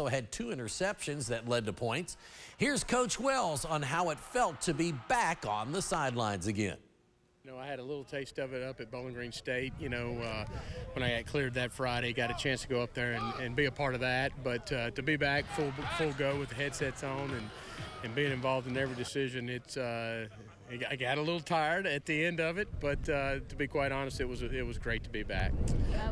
also had two interceptions that led to points. Here's Coach Wells on how it felt to be back on the sidelines again. You know, I had a little taste of it up at Bowling Green State. You know, uh, when I got cleared that Friday, got a chance to go up there and, and be a part of that. But uh, to be back full full go with the headsets on and, and being involved in every decision, it's uh, I got a little tired at the end of it. But uh, to be quite honest, it was it was great to be back.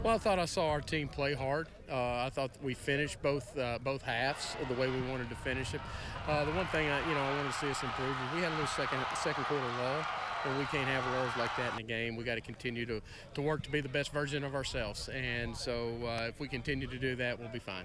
Well, I thought I saw our team play hard. Uh, I thought we finished both uh, both halves the way we wanted to finish it. the one thing I, you know I wanted to see us improve is we had a little second second quarter lull and we can't have lulls like that in the game. We got to continue to, to work to be the best version of ourselves. And so uh, if we continue to do that, we'll be fine.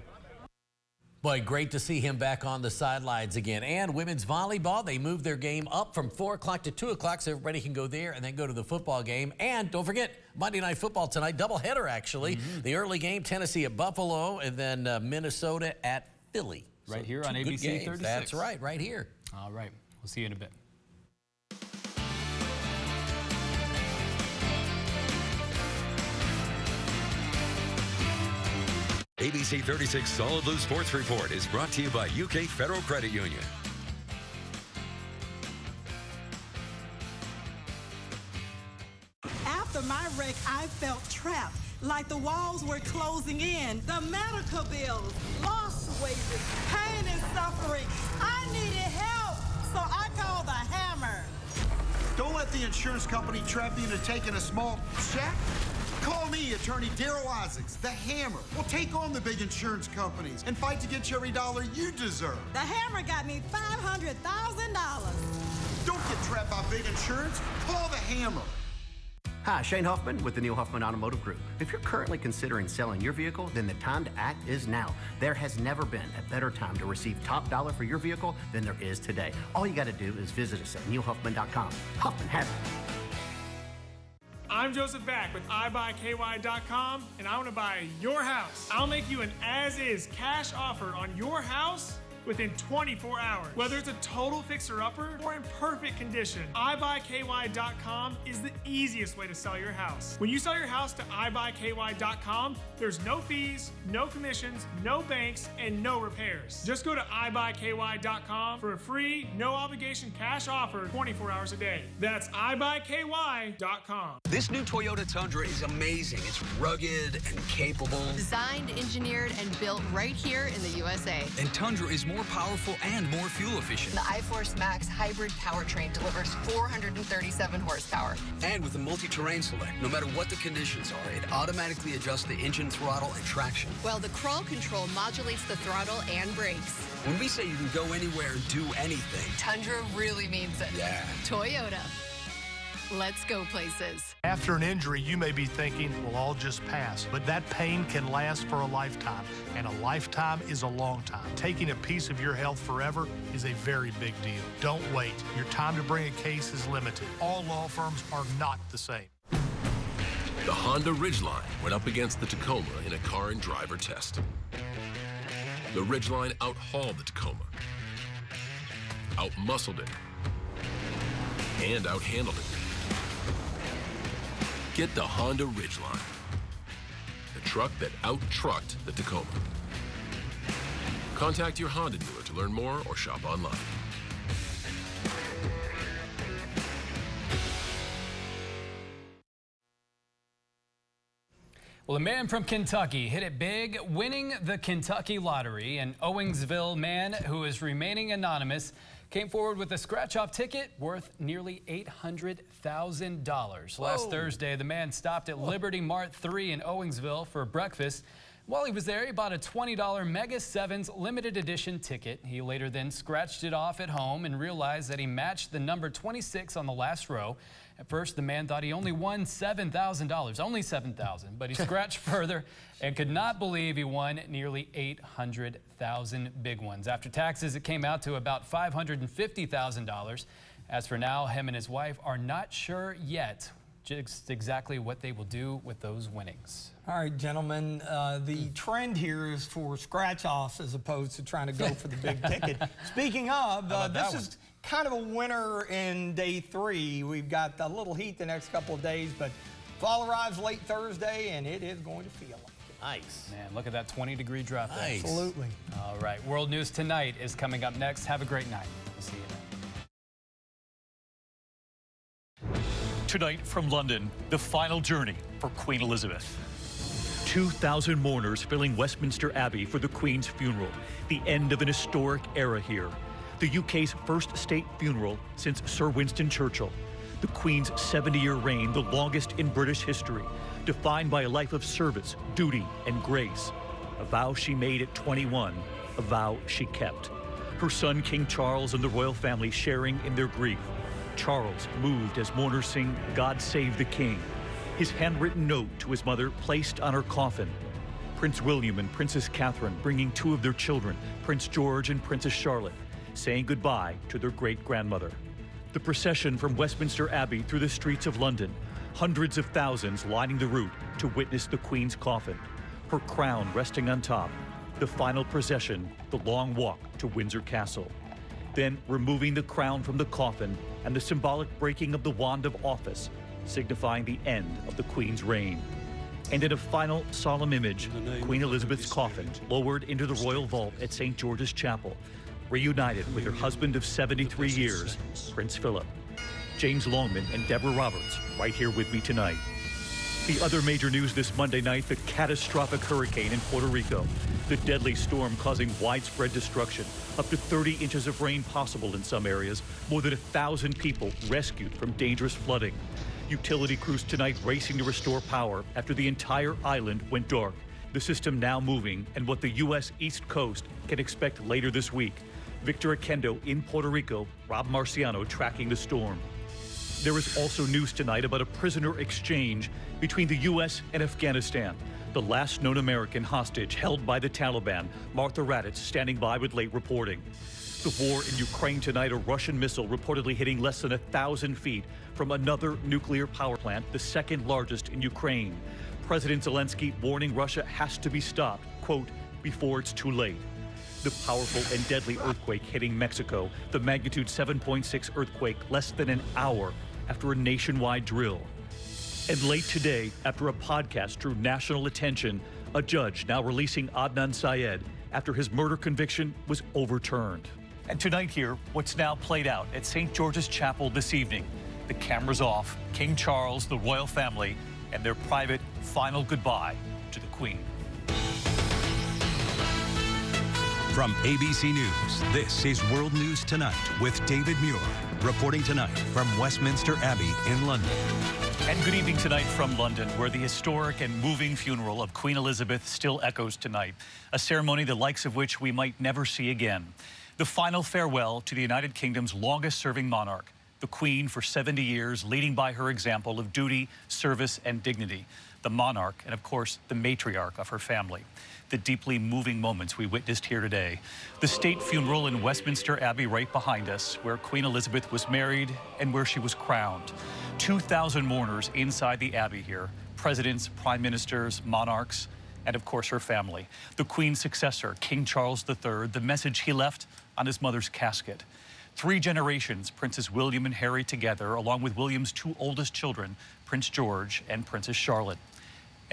Boy, great to see him back on the sidelines again. And women's volleyball, they moved their game up from 4 o'clock to 2 o'clock so everybody can go there and then go to the football game. And don't forget, Monday Night Football tonight, doubleheader actually. Mm -hmm. The early game, Tennessee at Buffalo, and then uh, Minnesota at Philly. Right so here on ABC 36. That's right, right here. All right. We'll see you in a bit. ABC 36 Solid Blue Sports Report is brought to you by UK Federal Credit Union. After my wreck, I felt trapped, like the walls were closing in. The medical bills, lost wages, pain and suffering. I needed help, so I called the hammer. Don't let the insurance company trap you into taking a small check. Call me, attorney Darryl Isaacs, the Hammer. We'll take on the big insurance companies and fight to get you every dollar you deserve. The Hammer got me $500,000. Don't get trapped by big insurance. Call the Hammer. Hi, Shane Huffman with the Neil Huffman Automotive Group. If you're currently considering selling your vehicle, then the time to act is now. There has never been a better time to receive top dollar for your vehicle than there is today. All you got to do is visit us at neilhuffman.com. Huffman has it. I'm Joseph Back with iBuyKY.com, and I want to buy your house. I'll make you an as-is cash offer on your house within 24 hours. Whether it's a total fixer-upper or in perfect condition, iBuyKY.com is the easiest way to sell your house. When you sell your house to iBuyKY.com, there's no fees, no commissions, no banks, and no repairs. Just go to iBuyKY.com for a free, no obligation cash offer 24 hours a day. That's iBuyKY.com. This new Toyota Tundra is amazing. It's rugged and capable. Designed, engineered, and built right here in the USA. And Tundra is more more powerful and more fuel efficient. The iForce Max hybrid powertrain delivers 437 horsepower. And with the multi-terrain select, no matter what the conditions are, it automatically adjusts the engine throttle and traction. While the crawl control modulates the throttle and brakes. When we say you can go anywhere and do anything, Tundra really means it. Yeah. Toyota. Let's go places. After an injury, you may be thinking, well, I'll just pass. But that pain can last for a lifetime, and a lifetime is a long time. Taking a piece of your health forever is a very big deal. Don't wait. Your time to bring a case is limited. All law firms are not the same. The Honda Ridgeline went up against the Tacoma in a car and driver test. The Ridgeline outhauled the Tacoma, outmuscled it, and outhandled it. Get the Honda Ridgeline, the truck that out-trucked the Tacoma. Contact your Honda dealer to learn more or shop online. Well, a man from Kentucky hit it big, winning the Kentucky Lottery. An Owingsville man who is remaining anonymous came forward with a scratch-off ticket worth nearly $800,000. Last Thursday, the man stopped at Whoa. Liberty Mart 3 in Owingsville for breakfast. While he was there, he bought a $20 Mega 7s limited edition ticket. He later then scratched it off at home and realized that he matched the number 26 on the last row. At first, the man thought he only won $7,000, only 7,000, but he scratched further and could not believe he won nearly 800,000 big ones. After taxes, it came out to about $550,000. As for now, him and his wife are not sure yet just exactly what they will do with those winnings. All right, gentlemen, uh, the trend here is for scratch-offs as opposed to trying to go for the big ticket. Speaking of, uh, this is kind of a winner in day three. We've got a little heat the next couple of days, but fall arrives late Thursday, and it is going to feel like it. Nice. Man, look at that 20 degree drop. Nice. Absolutely. All right. World News Tonight is coming up next. Have a great night. We'll see you then. Tonight from London, the final journey for Queen Elizabeth. 2,000 mourners filling Westminster Abbey for the Queen's funeral, the end of an historic era here. The UK's first state funeral since Sir Winston Churchill. The Queen's 70 year reign, the longest in British history, defined by a life of service, duty, and grace. A vow she made at 21, a vow she kept. Her son, King Charles, and the royal family sharing in their grief. Charles moved as mourners sing God Save the King. His handwritten note to his mother placed on her coffin. Prince William and Princess Catherine bringing two of their children, Prince George and Princess Charlotte, saying goodbye to their great grandmother. The procession from Westminster Abbey through the streets of London, hundreds of thousands lining the route to witness the Queen's coffin, her crown resting on top, the final procession, the long walk to Windsor Castle. Then removing the crown from the coffin and the symbolic breaking of the wand of office, signifying the end of the Queen's reign. And in a final solemn image, Queen Elizabeth's coffin lowered into the royal vault at St. George's Chapel, reunited with her husband of 73 years, Prince Philip. James Longman and Deborah Roberts right here with me tonight. The other major news this Monday night, the catastrophic hurricane in Puerto Rico. The deadly storm causing widespread destruction. Up to 30 inches of rain possible in some areas. More than a thousand people rescued from dangerous flooding. Utility crews tonight racing to restore power after the entire island went dark. The system now moving and what the U.S. East Coast can expect later this week. Victor Oquendo in Puerto Rico, Rob Marciano tracking the storm. There is also news tonight about a prisoner exchange between the U.S. and Afghanistan. The last known American hostage held by the Taliban, Martha Raddatz, standing by with late reporting. The war in Ukraine tonight, a Russian missile reportedly hitting less than a thousand feet from another nuclear power plant, the second largest in Ukraine. President Zelensky warning Russia has to be stopped, quote, before it's too late. The powerful and deadly earthquake hitting Mexico, the magnitude 7.6 earthquake less than an hour after a nationwide drill. And late today, after a podcast drew national attention, a judge now releasing Adnan Syed after his murder conviction was overturned. And tonight here, what's now played out at St. George's Chapel this evening. The cameras off, King Charles, the royal family, and their private final goodbye to the Queen. From ABC News, this is World News Tonight with David Muir, reporting tonight from Westminster Abbey in London. And good evening tonight from London, where the historic and moving funeral of Queen Elizabeth still echoes tonight, a ceremony the likes of which we might never see again. The final farewell to the United Kingdom's longest serving monarch, the Queen for 70 years, leading by her example of duty, service, and dignity, the monarch, and of course, the matriarch of her family the deeply moving moments we witnessed here today. The state funeral in Westminster Abbey right behind us, where Queen Elizabeth was married and where she was crowned. 2,000 mourners inside the Abbey here, presidents, prime ministers, monarchs, and of course her family. The Queen's successor, King Charles III, the message he left on his mother's casket. Three generations, Princes William and Harry together, along with William's two oldest children, Prince George and Princess Charlotte.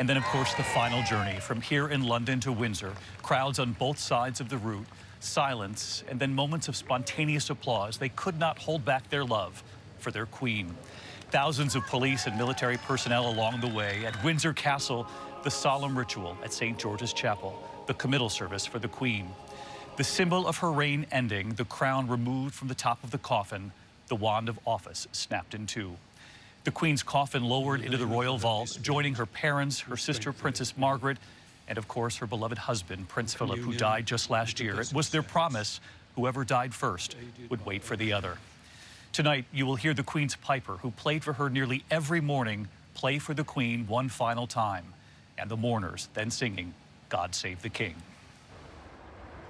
And then, of course, the final journey from here in London to Windsor. Crowds on both sides of the route, silence, and then moments of spontaneous applause. They could not hold back their love for their queen. Thousands of police and military personnel along the way. At Windsor Castle, the solemn ritual at St. George's Chapel, the committal service for the queen. The symbol of her reign ending, the crown removed from the top of the coffin, the wand of office snapped in two. The Queen's coffin lowered into the royal vault, joining her parents, her sister, Princess Margaret, and of course, her beloved husband, Prince Philip, who died just last year. It was their promise whoever died first would wait for the other. Tonight, you will hear the Queen's Piper, who played for her nearly every morning, play for the Queen one final time, and the mourners then singing, God Save the King.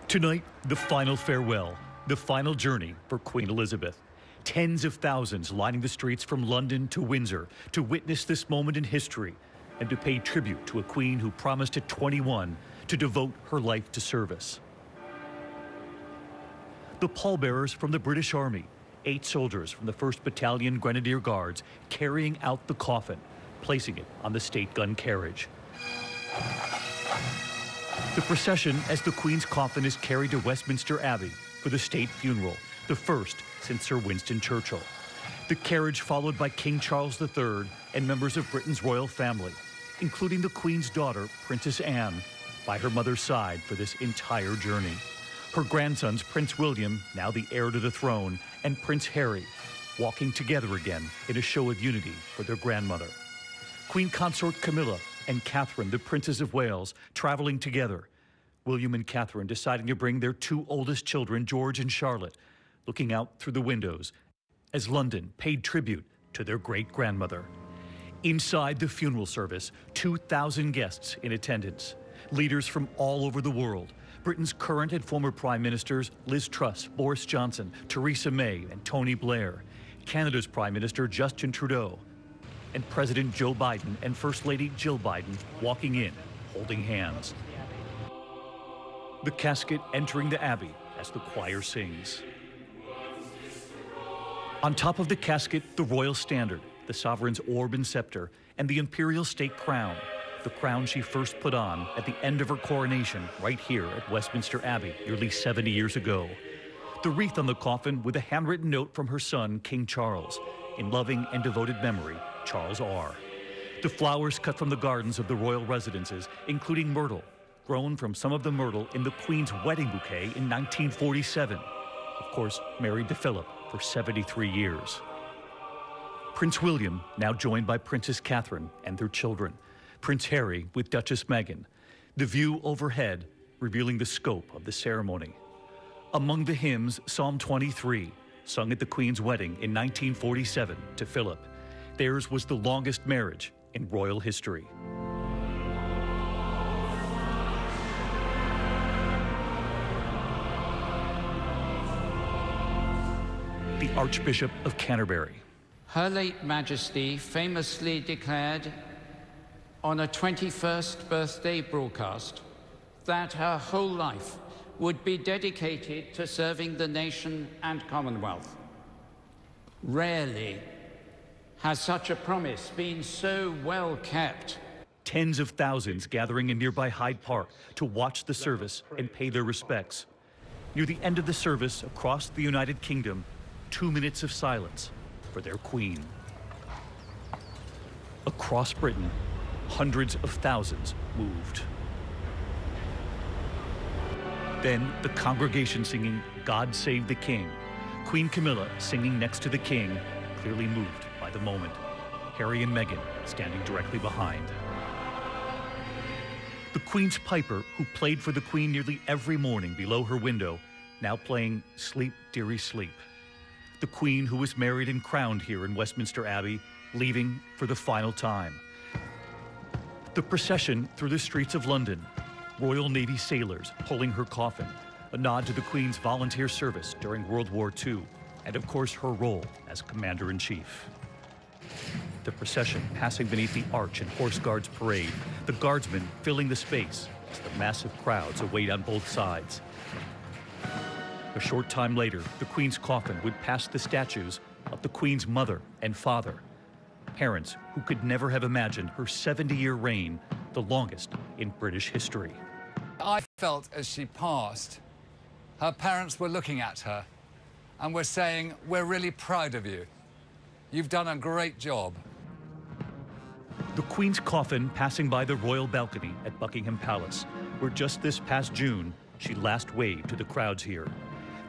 Tonight, the final farewell, the final journey for Queen Elizabeth. Tens of thousands lining the streets from London to Windsor to witness this moment in history and to pay tribute to a queen who promised at 21 to devote her life to service. The pallbearers from the British Army, eight soldiers from the 1st Battalion Grenadier Guards carrying out the coffin, placing it on the state gun carriage. The procession as the Queen's coffin is carried to Westminster Abbey for the state funeral, the first since Sir Winston Churchill. The carriage followed by King Charles III and members of Britain's royal family, including the Queen's daughter, Princess Anne, by her mother's side for this entire journey. Her grandsons, Prince William, now the heir to the throne, and Prince Harry, walking together again in a show of unity for their grandmother. Queen Consort Camilla and Catherine, the Princess of Wales, traveling together. William and Catherine deciding to bring their two oldest children, George and Charlotte, looking out through the windows as London paid tribute to their great grandmother. Inside the funeral service, 2,000 guests in attendance, leaders from all over the world. Britain's current and former prime ministers Liz Truss, Boris Johnson, Theresa May, and Tony Blair, Canada's Prime Minister Justin Trudeau, and President Joe Biden and First Lady Jill Biden walking in, holding hands. The casket entering the Abbey as the choir sings. On top of the casket, the royal standard, the sovereign's orb and scepter, and the imperial state crown, the crown she first put on at the end of her coronation right here at Westminster Abbey nearly 70 years ago. The wreath on the coffin with a handwritten note from her son, King Charles, in loving and devoted memory, Charles R. The flowers cut from the gardens of the royal residences, including myrtle, grown from some of the myrtle in the Queen's wedding bouquet in 1947. Of course, married to Philip for 73 years. Prince William, now joined by Princess Catherine and their children. Prince Harry with Duchess Meghan. The view overhead revealing the scope of the ceremony. Among the hymns, Psalm 23, sung at the Queen's wedding in 1947 to Philip. Theirs was the longest marriage in royal history. Archbishop of Canterbury. Her late Majesty famously declared on a 21st birthday broadcast that her whole life would be dedicated to serving the nation and Commonwealth. Rarely has such a promise been so well kept. Tens of thousands gathering in nearby Hyde Park to watch the service and pay their respects. Near the end of the service across the United Kingdom, two minutes of silence for their queen. Across Britain, hundreds of thousands moved. Then the congregation singing God Save the King. Queen Camilla singing next to the king, clearly moved by the moment. Harry and Meghan standing directly behind. The Queen's Piper, who played for the Queen nearly every morning below her window, now playing Sleep, Dearie Sleep. The Queen, who was married and crowned here in Westminster Abbey, leaving for the final time. The procession through the streets of London, Royal Navy sailors pulling her coffin, a nod to the Queen's volunteer service during World War II, and of course her role as Commander-in-Chief. The procession passing beneath the arch in Horse Guards Parade, the guardsmen filling the space as the massive crowds await on both sides. A short time later, the Queen's coffin would pass the statues of the Queen's mother and father, parents who could never have imagined her 70-year reign, the longest in British history. I felt as she passed, her parents were looking at her and were saying, we're really proud of you. You've done a great job. The Queen's coffin passing by the royal balcony at Buckingham Palace, where just this past June, she last waved to the crowds here.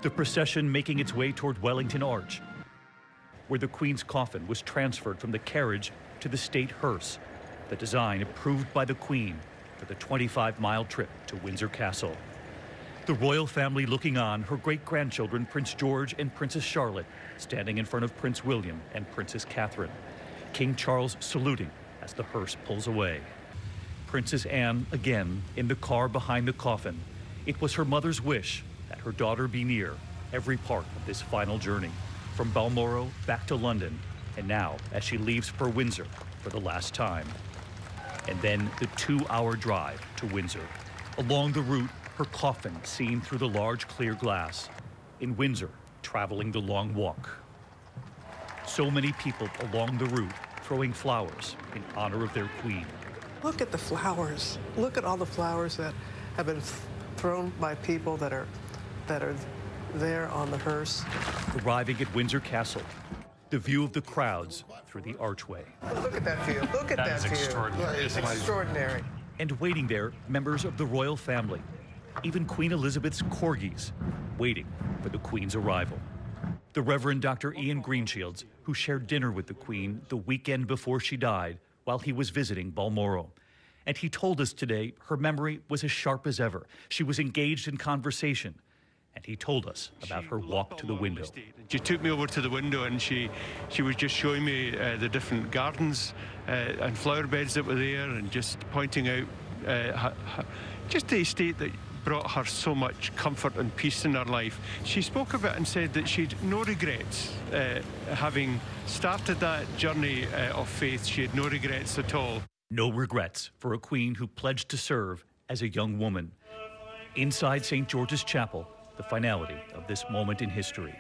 The procession making its way toward Wellington Arch, where the Queen's coffin was transferred from the carriage to the state hearse, the design approved by the Queen for the 25-mile trip to Windsor Castle. The royal family looking on, her great-grandchildren Prince George and Princess Charlotte standing in front of Prince William and Princess Catherine. King Charles saluting as the hearse pulls away. Princess Anne again in the car behind the coffin. It was her mother's wish that her daughter be near every part of this final journey, from Balmoral back to London, and now as she leaves for Windsor for the last time. And then the two-hour drive to Windsor. Along the route, her coffin seen through the large clear glass. In Windsor, traveling the long walk. So many people along the route throwing flowers in honor of their queen. Look at the flowers. Look at all the flowers that have been thrown by people that are that are there on the hearse. Arriving at Windsor Castle, the view of the crowds through the archway. Look at that view. Look at that, That is view. extraordinary. It's extraordinary. And waiting there, members of the royal family, even Queen Elizabeth's corgis, waiting for the Queen's arrival. The Reverend Dr. Ian Greenshields, who shared dinner with the Queen the weekend before she died while he was visiting Balmoral. And he told us today her memory was as sharp as ever. She was engaged in conversation. And he told us about her walk to the window. She took me over to the window and she she was just showing me uh, the different gardens uh, and flower beds that were there and just pointing out uh, her, her, just the estate that brought her so much comfort and peace in her life. She spoke of it and said that she'd no regrets uh, having started that journey uh, of faith. She had no regrets at all. No regrets for a queen who pledged to serve as a young woman. Inside St. George's Chapel, the finality of this moment in history.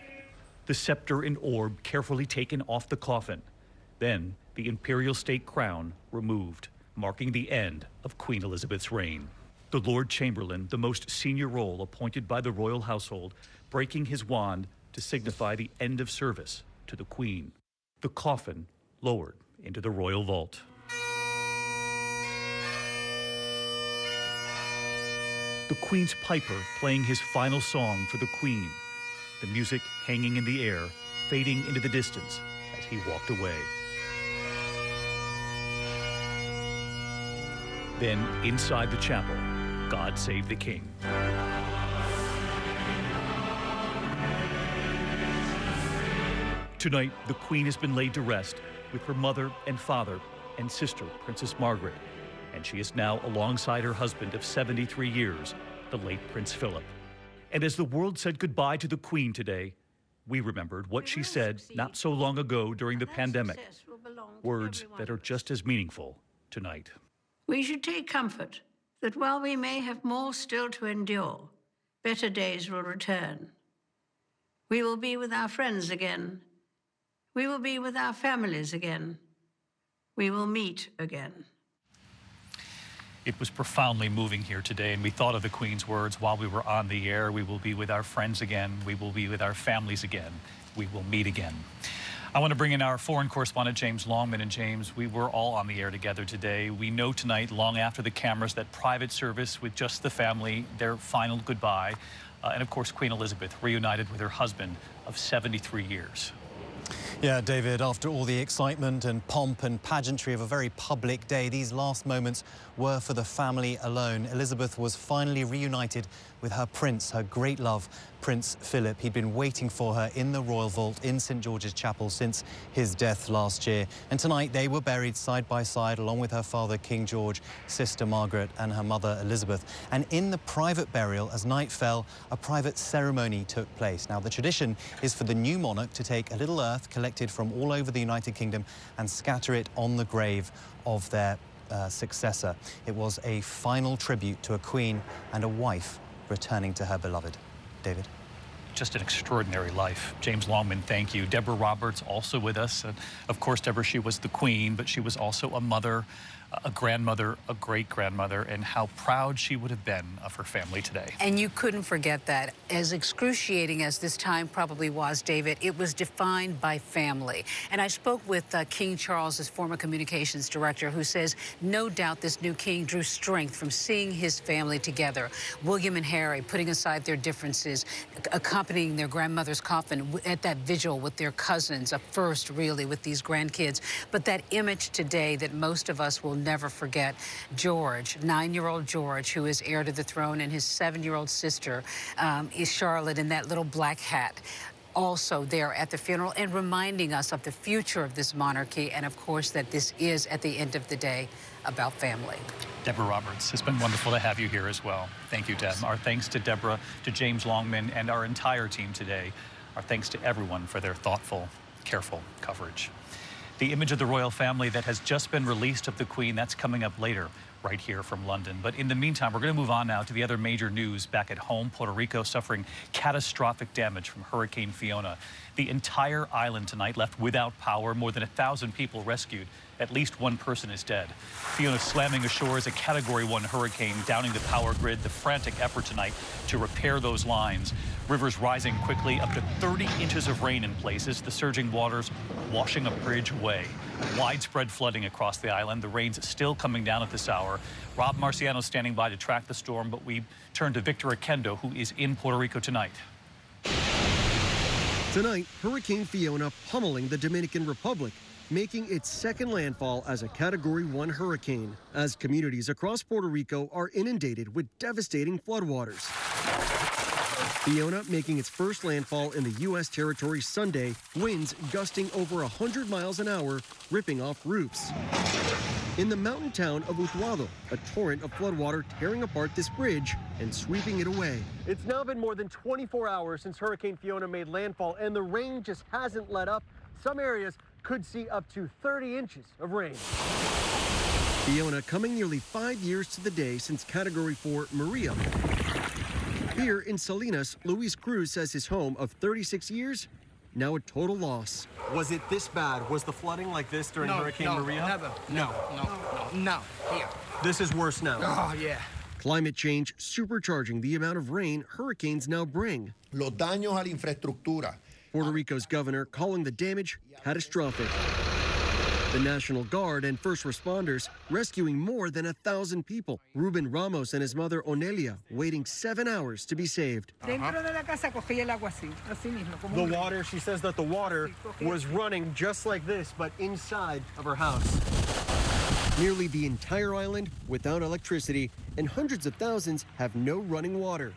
The scepter and orb carefully taken off the coffin. Then the imperial state crown removed, marking the end of Queen Elizabeth's reign. The Lord Chamberlain, the most senior role appointed by the royal household, breaking his wand to signify the end of service to the Queen. The coffin lowered into the royal vault. The Queen's piper playing his final song for the Queen, the music hanging in the air, fading into the distance as he walked away. Then, inside the chapel, God Save the King. Tonight, the Queen has been laid to rest with her mother and father and sister, Princess Margaret, and she is now alongside her husband of 73 years, the late Prince Philip. And as the world said goodbye to the Queen today, we remembered what she said not so long ago during the pandemic. Words that are just as meaningful tonight. We should take comfort that while we may have more still to endure, better days will return. We will be with our friends again. We will be with our families again. We will meet again. It was profoundly moving here today, and we thought of the Queen's words while we were on the air. We will be with our friends again. We will be with our families again. We will meet again. I want to bring in our foreign correspondent, James Longman. And James, we were all on the air together today. We know tonight, long after the cameras, that private service with just the family, their final goodbye. Uh, and of course, Queen Elizabeth reunited with her husband of 73 years. Yeah, David, after all the excitement and pomp and pageantry of a very public day, these last moments were for the family alone. Elizabeth was finally reunited with her prince, her great love, Prince Philip. He'd been waiting for her in the Royal Vault in St George's Chapel since his death last year. And tonight they were buried side by side along with her father, King George, sister Margaret and her mother, Elizabeth. And in the private burial, as night fell, a private ceremony took place. Now, the tradition is for the new monarch to take a little earth collected from all over the United Kingdom and scatter it on the grave of their uh, successor. It was a final tribute to a queen and a wife returning to her beloved. David. Just an extraordinary life. James Longman, thank you. Deborah Roberts also with us. And of course, Deborah, she was the queen, but she was also a mother, a grandmother, a great grandmother, and how proud she would have been of her family today. And you couldn't forget that. As excruciating as this time probably was, David, it was defined by family. And I spoke with uh, King Charles's former communications director, who says no doubt this new king drew strength from seeing his family together. William and Harry putting aside their differences, accompanying their grandmother's coffin at that vigil with their cousins, a first really with these grandkids. But that image today that most of us will never forget. George, nine-year-old George, who is heir to the throne, and his seven-year-old sister um, is Charlotte in that little black hat also there at the funeral and reminding us of the future of this monarchy and of course that this is at the end of the day about family. Deborah Roberts, it's been wonderful to have you here as well. Thank you, Deb. Our thanks to Deborah, to James Longman, and our entire team today. Our thanks to everyone for their thoughtful, careful coverage. The image of the royal family that has just been released of the Queen, that's coming up later right here from London. But in the meantime, we're going to move on now to the other major news back at home. Puerto Rico suffering catastrophic damage from Hurricane Fiona. The entire island tonight left without power, more than a thousand people rescued At least one person is dead. Fiona slamming ashore as a Category 1 hurricane, downing the power grid. The frantic effort tonight to repair those lines. Rivers rising quickly, up to 30 inches of rain in places. The surging waters washing a bridge away. Widespread flooding across the island. The rain's still coming down at this hour. Rob Marciano standing by to track the storm, but we turn to Victor Oquendo, who is in Puerto Rico tonight. Tonight, Hurricane Fiona pummeling the Dominican Republic, making its second landfall as a Category 1 hurricane, as communities across Puerto Rico are inundated with devastating floodwaters. Fiona making its first landfall in the U.S. territory Sunday, winds gusting over 100 miles an hour, ripping off roofs. In the mountain town of Utuado, a torrent of floodwater tearing apart this bridge and sweeping it away. It's now been more than 24 hours since Hurricane Fiona made landfall, and the rain just hasn't let up. Some areas could see up to 30 inches of rain. Fiona coming nearly five years to the day since Category 4 Maria. Here in Salinas, Luis Cruz says his home of 36 years now a total loss. Was it this bad? Was the flooding like this during no, Hurricane no, Maria? Never. No, no, no, no. Here. This is worse now. Oh, yeah. Climate change supercharging the amount of rain hurricanes now bring. Los daños a la infraestructura. Puerto Rico's governor calling the damage catastrophic. The National Guard and first responders rescuing more than a thousand people. Ruben Ramos and his mother Onelia waiting seven hours to be saved. Uh-huh. The water, she says that the water was running just like this, but inside of her house. Nearly the entire island without electricity, and hundreds of thousands have no running water.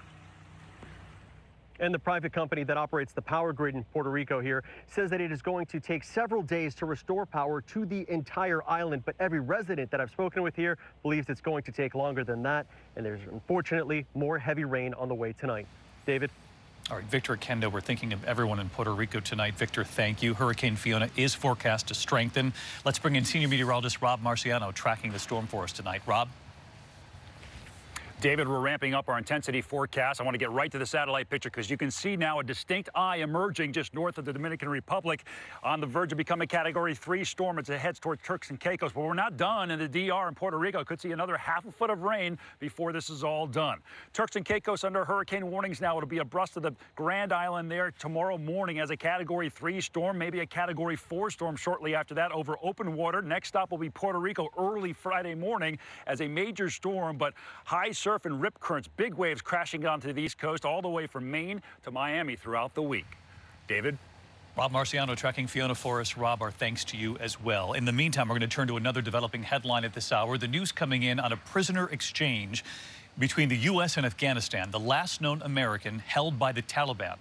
And the private company that operates the power grid in Puerto Rico here says that it is going to take several days to restore power to the entire island. But every resident that I've spoken with here believes it's going to take longer than that. And there's unfortunately more heavy rain on the way tonight. David? All right, Victor Oquendo, we're thinking of everyone in Puerto Rico tonight. Victor, thank you. Hurricane Fiona is forecast to strengthen. Let's bring in senior meteorologist Rob Marciano tracking the storm for us tonight. Rob? David, we're ramping up our intensity forecast. I want to get right to the satellite picture because you can see now a distinct eye emerging just north of the Dominican Republic on the verge of becoming a Category 3 storm as it heads toward Turks and Caicos. But we're not done in the DR and Puerto Rico. Could see another half a foot of rain before this is all done. Turks and Caicos under hurricane warnings now. It'll be abreast of the Grand Island there tomorrow morning as a Category 3 storm, maybe a Category 4 storm shortly after that over open water. Next stop will be Puerto Rico early Friday morning as a major storm, but high surf and rip currents, big waves crashing onto the East Coast all the way from Maine to Miami throughout the week. David? Rob Marciano tracking Fiona Forrest. Rob, our thanks to you as well. In the meantime, we're going to turn to another developing headline at this hour. The news coming in on a prisoner exchange between the U.S. and Afghanistan, the last known American held by the Taliban.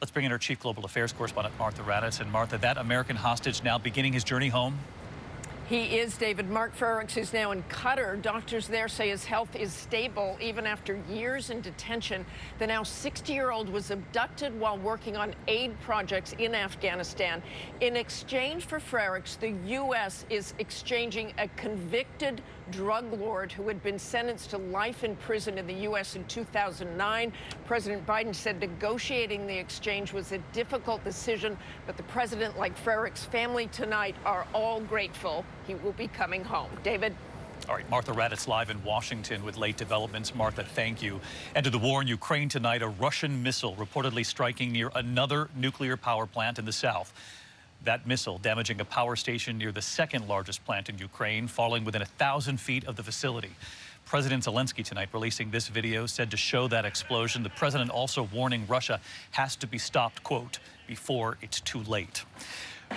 Let's bring in our chief global affairs correspondent, Martha Raddatz. And Martha, that American hostage now beginning his journey home? He is David Mark Frerichs, who's now in Qatar. Doctors there say his health is stable even after years in detention. The now 60-year-old was abducted while working on aid projects in Afghanistan. In exchange for Frerichs, the U.S. is exchanging a convicted drug lord who had been sentenced to life in prison in the U.S. in 2009. President Biden said negotiating the exchange was a difficult decision, but the president, like Frerichs' family tonight, are all grateful he will be coming home. David? All right, Martha Raddatz live in Washington with late developments. Martha, thank you. And to the war in Ukraine tonight, a Russian missile reportedly striking near another nuclear power plant in the south. That missile damaging a power station near the second largest plant in Ukraine, falling within a thousand feet of the facility. President Zelensky tonight releasing this video said to show that explosion. The president also warning Russia has to be stopped, quote, before it's too late.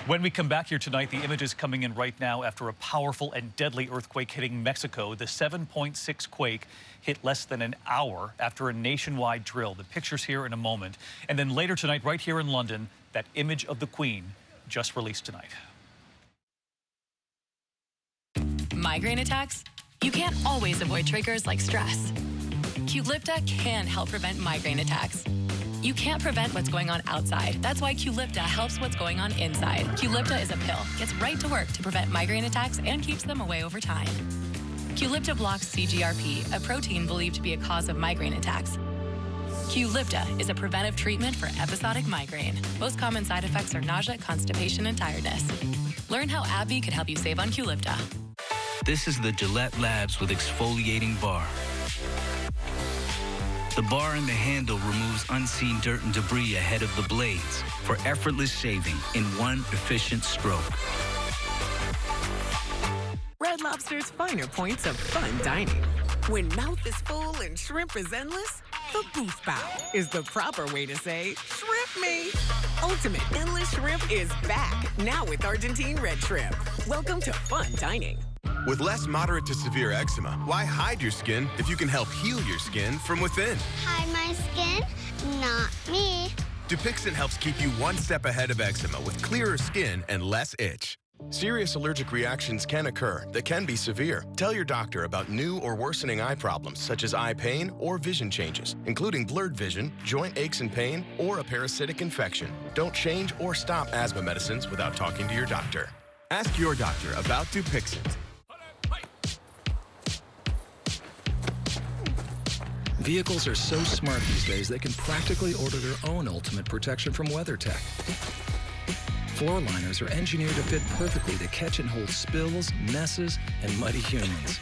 When we come back here tonight, the images coming in right now after a powerful and deadly earthquake hitting Mexico. The 7.6 quake hit less than an hour after a nationwide drill. The pictures here in a moment. And then later tonight, right here in London, that image of the Queen just released tonight. Migraine attacks? You can't always avoid triggers like stress. Qulipta can help prevent migraine attacks. You can't prevent what's going on outside. That's why Qulipta helps what's going on inside. Qulipta is a pill, gets right to work to prevent migraine attacks and keeps them away over time. Qulipta blocks CGRP, a protein believed to be a cause of migraine attacks. Qulipta is a preventive treatment for episodic migraine. Most common side effects are nausea, constipation, and tiredness. Learn how AbbVie could help you save on Qulipta. This is the Gillette Labs with exfoliating bar. The bar and the handle removes unseen dirt and debris ahead of the blades for effortless shaving in one efficient stroke. Red Lobster's finer points of fun dining. When mouth is full and shrimp is endless, the booth bow is the proper way to say shrimp me. Ultimate endless shrimp is back now with Argentine red shrimp. Welcome to fun dining. With less moderate to severe eczema, why hide your skin if you can help heal your skin from within? Hide my skin? Not me. Dupixent helps keep you one step ahead of eczema with clearer skin and less itch. Serious allergic reactions can occur that can be severe. Tell your doctor about new or worsening eye problems such as eye pain or vision changes, including blurred vision, joint aches and pain, or a parasitic infection. Don't change or stop asthma medicines without talking to your doctor. Ask your doctor about Dupixent. Vehicles are so smart these days they can practically order their own ultimate protection from WeatherTech. Floor liners are engineered to fit perfectly to catch and hold spills, messes, and muddy humans.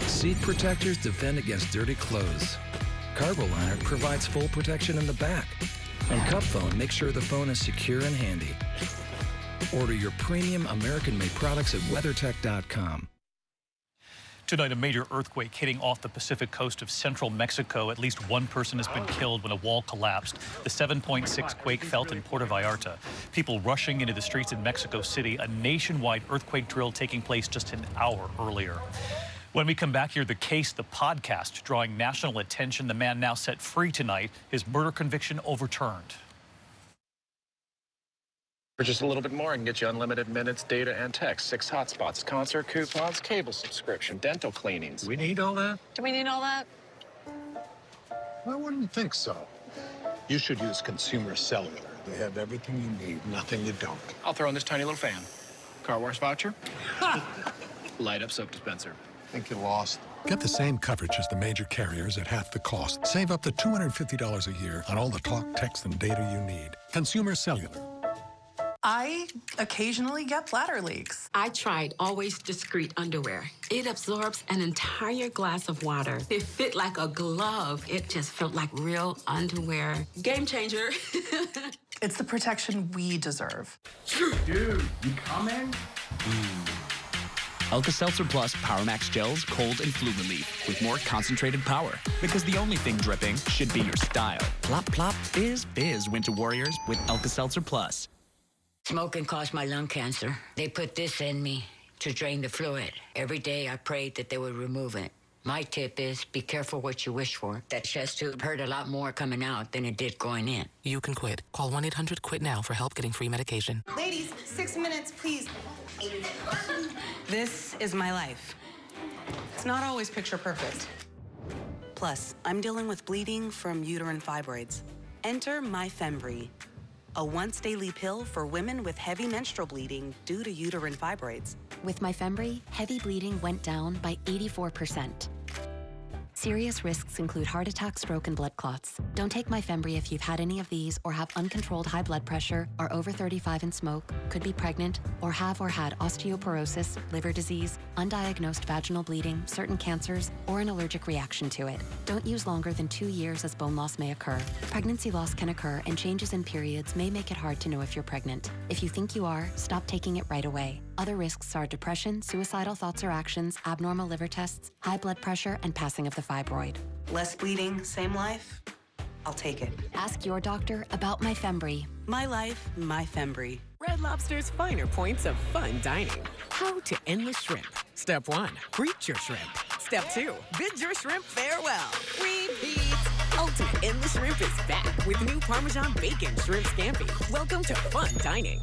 Seat protectors defend against dirty clothes. Cargo liner provides full protection in the back. And CupFone makes sure the phone is secure and handy. Order your premium American-made products at WeatherTech.com. Tonight, a major earthquake hitting off the Pacific coast of central Mexico. At least one person has been killed when a wall collapsed. The 7.6 quake felt in Puerto Vallarta. People rushing into the streets in Mexico City. A nationwide earthquake drill taking place just an hour earlier. When we come back here, the case, the podcast, drawing national attention. The man now set free tonight. His murder conviction overturned. For just a little bit more, I can get you unlimited minutes, data, and text, six hotspots, concert coupons, cable subscription, dental cleanings. We need all that? Do we need all that? I wouldn't think so. You should use Consumer Cellular. They have everything you need, nothing you don't. I'll throw in this tiny little fan. Car wash voucher. Light up soap dispenser. Think you lost. Get the same coverage as the major carriers at half the cost. Save up to $250 a year on all the talk, text, and data you need. Consumer Cellular. I occasionally get bladder leaks. I tried Always Discreet underwear. It absorbs an entire glass of water. It fit like a glove. It just felt like real underwear. Game changer. it's the protection we deserve. Dude, you coming? Alka-Seltzer Plus PowerMax Gels Cold and Flu Relief with more concentrated power. Because the only thing dripping should be your style. Plop, plop, fizz, fizz, Winter Warriors with Alka-Seltzer Plus. Smoking caused my lung cancer. They put this in me to drain the fluid. Every day I prayed that they would remove it. My tip is be careful what you wish for. That chest tube hurt a lot more coming out than it did going in. You can quit. Call 1 800 QUIT now for help getting free medication. Ladies, six minutes, please. This is my life. It's not always picture perfect. Plus, I'm dealing with bleeding from uterine fibroids. Enter Myfembree, a once daily pill for women with heavy menstrual bleeding due to uterine fibroids. With Myfembree, heavy bleeding went down by 84%. Serious risks include heart attack, stroke, and blood clots. Don't take Myfembree if you've had any of these or have uncontrolled high blood pressure, are over 35 and smoke, could be pregnant, or have or had osteoporosis, liver disease, undiagnosed vaginal bleeding, certain cancers, or an allergic reaction to it. Don't use longer than two years as bone loss may occur. Pregnancy loss can occur and changes in periods may make it hard to know if you're pregnant. If you think you are, stop taking it right away. Other risks are depression, suicidal thoughts or actions, abnormal liver tests, high blood pressure, and passing of the fibroid. Less bleeding, same life? I'll take it. Ask your doctor about Myfembree. My life, Myfembree. Red Lobster's finer points of fun dining. How to endless shrimp. Step one, greet your shrimp. Step two, bid your shrimp farewell. Repeat. Ultimate endless shrimp is back with new Parmesan bacon shrimp scampi. Welcome to fun dining.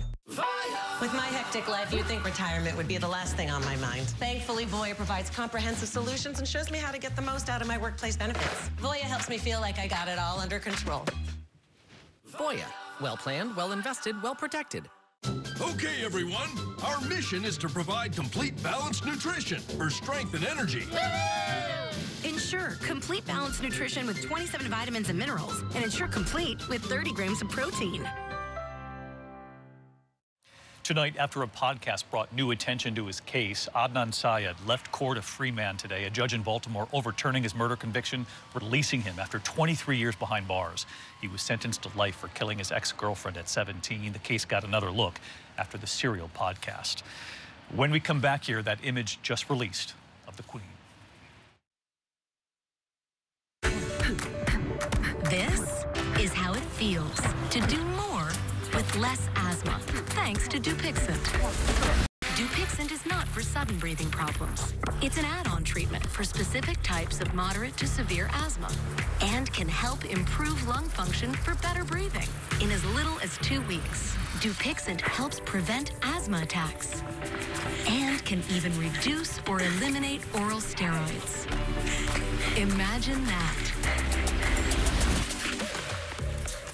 With my hectic life, you'd think retirement would be the last thing on my mind. Thankfully, Voya provides comprehensive solutions and shows me how to get the most out of my workplace benefits. Voya helps me feel like I got it all under control. Voya. Well planned, well invested, well protected. Okay, everyone. Our mission is to provide complete balanced nutrition for strength and energy. Ensure complete balanced nutrition with 27 vitamins and minerals, and ensure complete with 30 grams of protein. Tonight, after a podcast brought new attention to his case, Adnan Syed left court a free man today. A judge in Baltimore overturning his murder conviction, releasing him after 23 years behind bars. He was sentenced to life for killing his ex-girlfriend at 17. The case got another look after the Serial podcast. When we come back here, that image just released of the Queen. This is how it feels to do less asthma, thanks to Dupixent. Dupixent is not for sudden breathing problems. It's an add-on treatment for specific types of moderate to severe asthma and can help improve lung function for better breathing in as little as two weeks. Dupixent helps prevent asthma attacks and can even reduce or eliminate oral steroids. Imagine that.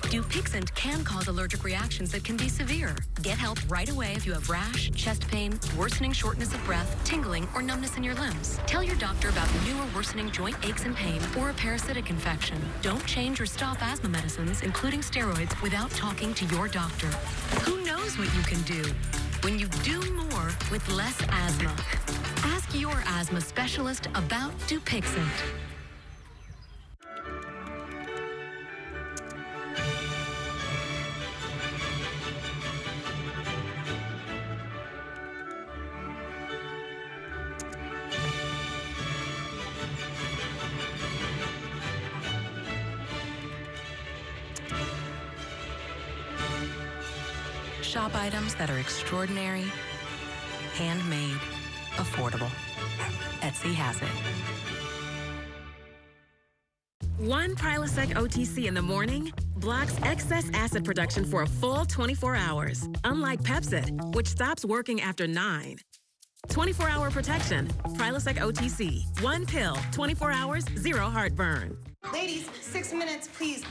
Dupixent can cause allergic reactions that can be severe. Get help right away if you have rash, chest pain, worsening shortness of breath, tingling, or numbness in your limbs. Tell your doctor about new or worsening joint aches and pain or a parasitic infection. Don't change or stop asthma medicines, including steroids, without talking to your doctor. Who knows what you can do when you do more with less asthma? Ask your asthma specialist about Dupixent. Shop items that are extraordinary, handmade, affordable. Etsy has it. One Prilosec OTC in the morning blocks excess acid production for a full 24 hours, unlike Pepcid, which stops working after 9. 24-hour protection. Prilosec OTC. One pill, 24 hours, zero heartburn. Ladies, six minutes, please.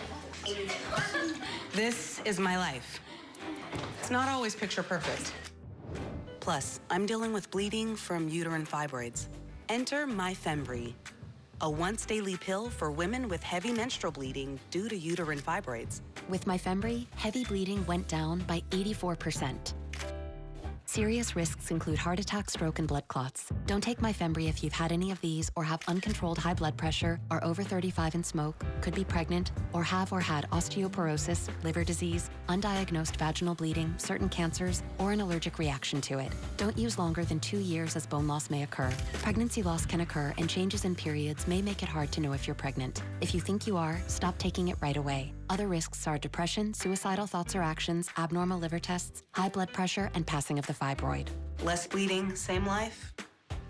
This is my life. It's not always picture perfect. Plus, I'm dealing with bleeding from uterine fibroids. Enter Myfembree, a once daily pill for women with heavy menstrual bleeding due to uterine fibroids. With Myfembree, heavy bleeding went down by 84%. Serious risks include heart attack, stroke, and blood clots. Don't take Myfembree if you've had any of these or have uncontrolled high blood pressure, are over 35 and smoke, could be pregnant, or have or had osteoporosis, liver disease, undiagnosed vaginal bleeding, certain cancers, or an allergic reaction to it. Don't use longer than two years as bone loss may occur. Pregnancy loss can occur and changes in periods may make it hard to know if you're pregnant. If you think you are, stop taking it right away. Other risks are depression, suicidal thoughts or actions, abnormal liver tests, high blood pressure, and passing of the fibroid. Less bleeding, same life?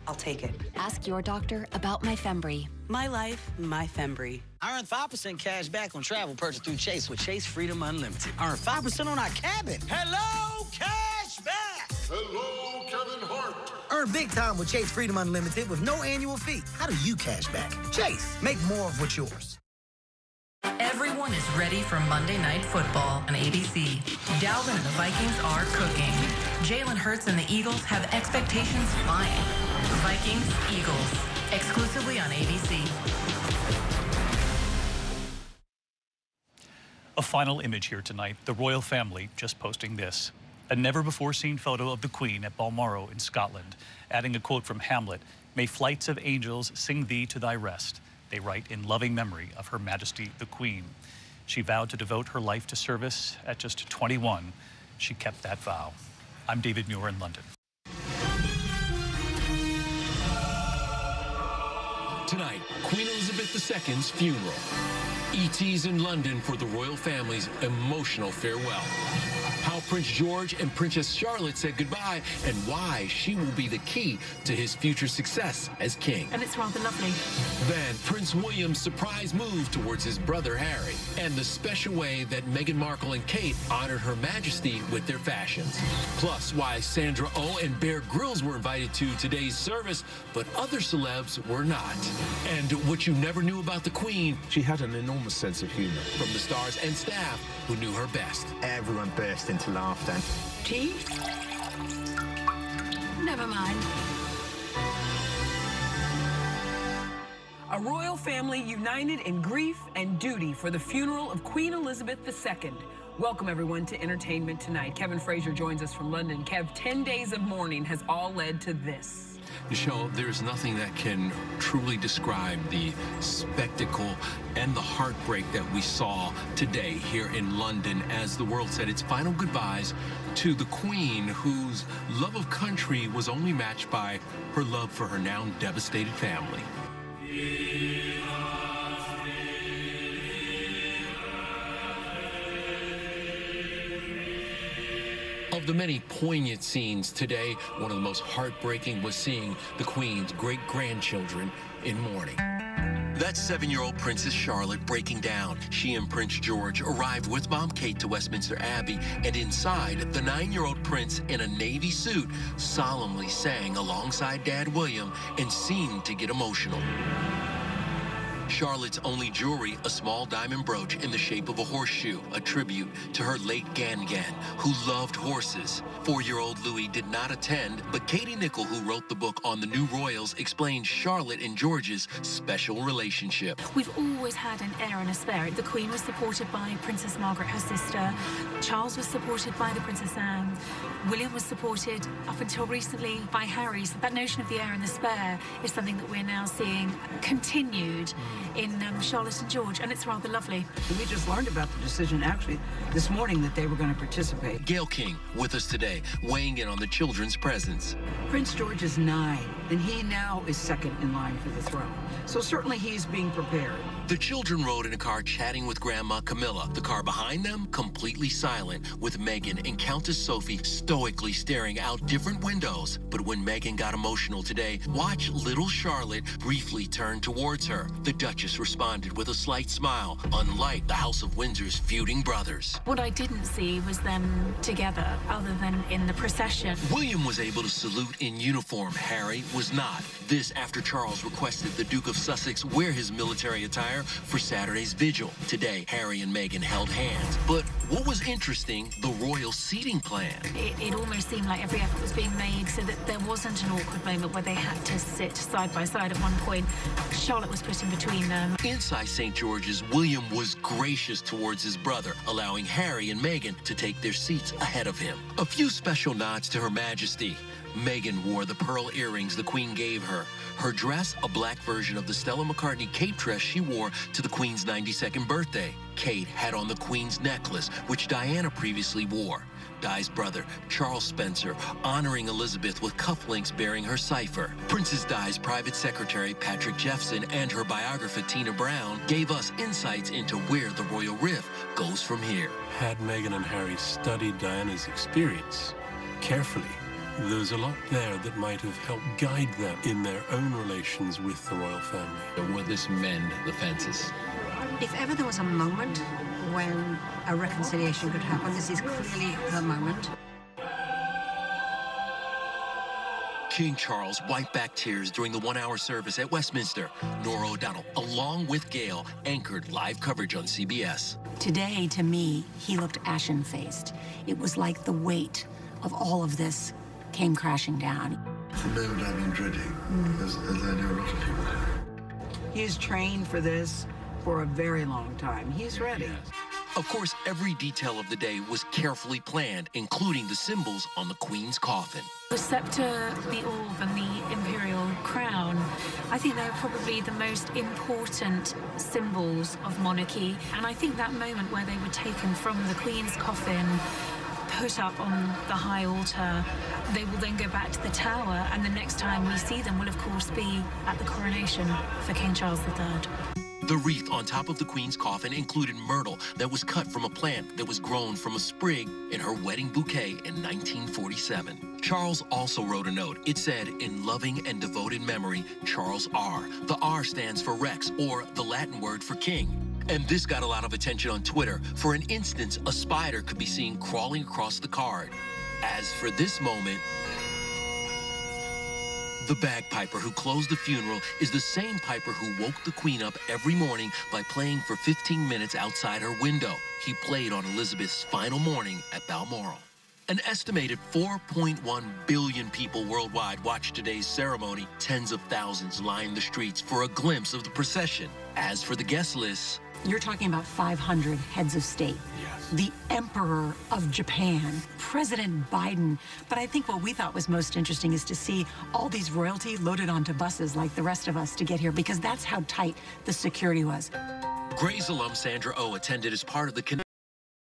I'll take it. Ask your doctor about Myfembree. My life, Myfembree. I earn 5% cash back on travel purchase through Chase with Chase Freedom Unlimited. Earn 5% on our cabin. Hello, cash back! Hello, Kevin Hart. Earn big time with Chase Freedom Unlimited with no annual fee. How do you cash back? Chase, make more of what's yours. Everyone is ready for Monday Night Football on ABC. Dalvin and the Vikings are cooking. Jalen Hurts and the Eagles have expectations flying. Vikings, Eagles, exclusively on ABC. A final image here tonight. The royal family just posting this. A never before seen photo of the Queen at Balmoral in Scotland, adding a quote from Hamlet May flights of angels sing thee to thy rest. They write in loving memory of Her Majesty the Queen. She vowed to devote her life to service at just 21. She kept that vow. I'm David Muir in London. Tonight, Queen Elizabeth II's funeral. ET's in London for the royal family's emotional farewell. How Prince George and Princess Charlotte said goodbye and why she will be the key to his future success as king. And it's rather lovely. Then Prince William's surprise move towards his brother Harry and the special way that Meghan Markle and Kate honored Her Majesty with their fashions. Plus why Sandra Oh and Bear Grylls were invited to today's service, but other celebs were not. And what you never knew about the Queen. She had an enormous sense of humor. From the stars and staff who knew her best. Everyone burst into laughter. Tea? Never mind. A royal family united in grief and duty for the funeral of Queen Elizabeth II. Welcome, everyone, to Entertainment Tonight. Kevin Frazier joins us from London. Kev, 10 days of mourning has all led to this. Michelle, there's nothing that can truly describe the spectacle and the heartbreak that we saw today here in London as the world said its final goodbyes to the Queen, whose love of country was only matched by her love for her now devastated family. The many poignant scenes today, one of the most heartbreaking was seeing the Queen's great grandchildren in mourning. That seven-year-old Princess Charlotte breaking down. She and Prince George arrived with Mom Kate to Westminster Abbey, and inside, the nine-year-old prince in a navy suit solemnly sang alongside Dad William and seemed to get emotional. Charlotte's only jewelry, a small diamond brooch in the shape of a horseshoe, a tribute to her late Gan-Gan, who loved horses. Four-year-old Louis did not attend, but Katie Nicholl, who wrote the book on the new royals, explained Charlotte and George's special relationship. We've always had an heir and a spare. The Queen was supported by Princess Margaret, her sister. Charles was supported by the Princess Anne. William was supported up until recently by Harry. So that notion of the heir and the spare is something that we're now seeing continued mm. In um, Charlotte and George, and it's rather lovely. We just learned about the decision actually this morning that they were going to participate. Gayle King with us today, weighing in on the children's presence. Prince George is nine, and he now is second in line for the throne. So certainly he's being prepared. The children rode in a car chatting with Grandma Camilla. The car behind them, completely silent, with Meghan and Countess Sophie stoically staring out different windows. But when Meghan got emotional today, watch little Charlotte briefly turn towards her. The Duchess responded with a slight smile, unlike the House of Windsor's feuding brothers. What I didn't see was them together, other than in the procession. William was able to salute in uniform. Harry was not. This after Charles requested the Duke of Sussex wear his military attire for Saturday's vigil. Today, Harry and Meghan held hands. But what was interesting, the royal seating plan. It, it almost seemed like every effort was being made so that there wasn't an awkward moment where they had to sit side by side at one point. Charlotte was put in between them. Inside St. George's, William was gracious towards his brother, allowing Harry and Meghan to take their seats ahead of him. A few special nods to Her Majesty. Meghan wore the pearl earrings the Queen gave her. Her dress, a black version of the Stella McCartney cape dress she wore to the Queen's 92nd birthday. Kate had on the Queen's necklace, which Diana previously wore. Di's brother, Charles Spencer, honoring Elizabeth with cufflinks bearing her cipher. Princess Di's private secretary, Patrick Jephson, and her biographer, Tina Brown, gave us insights into where the royal rift goes from here. Had Meghan and Harry studied Diana's experience carefully, there's a lot there that might have helped guide them in their own relations with the royal family. Will this mend the fences? If ever there was a moment when a reconciliation could happen, this is clearly the moment. King Charles wiped back tears during the one-hour service at Westminster. Norah O'Donnell, along with Gayle, anchored live coverage on CBS. Today, to me, he looked ashen-faced. It was like the weight of all of this came crashing down. It's a moment I've been dreading, mm. as, as I know a lot of people have. He's trained for this for a very long time. He's ready. Of course, every detail of the day was carefully planned, including the symbols on the Queen's coffin. The scepter, the orb, and the imperial crown, I think they're probably the most important symbols of monarchy. And I think that moment where they were taken from the Queen's coffin put up on the high altar. They will then go back to the tower, and the next time we see them will, of course, be at the coronation for King Charles III. The wreath on top of the Queen's coffin included myrtle that was cut from a plant that was grown from a sprig in her wedding bouquet in 1947. Charles also wrote a note. It said, in loving and devoted memory, Charles R. The R stands for Rex, or the Latin word for king. And this got a lot of attention on Twitter. For an instance, a spider could be seen crawling across the card. As for this moment, the bagpiper who closed the funeral is the same piper who woke the Queen up every morning by playing for 15 minutes outside her window. He played on Elizabeth's final morning at Balmoral. An estimated 4.1 billion people worldwide watched today's ceremony. Tens of thousands lined the streets for a glimpse of the procession. As for the guest list, You're talking about 500 heads of state. Yes. The Emperor of Japan, President Biden. But I think what we thought was most interesting is to see all these royalty loaded onto buses like the rest of us to get here because that's how tight the security was. Grey's alum Sandra O oh attended as part of the